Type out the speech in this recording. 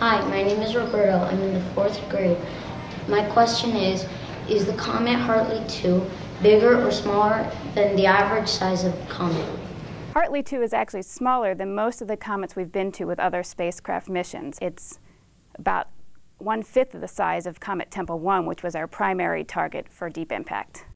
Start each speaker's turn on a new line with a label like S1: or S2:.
S1: Hi, my name is Roberto. I'm in the fourth grade. My question is Is the comet Hartley 2 bigger or smaller than the average size of comet?
S2: Hartley 2 is actually smaller than most of the comets we've been to with other spacecraft missions. It's about one fifth of the size of Comet Tempel 1, which was our primary target for deep impact.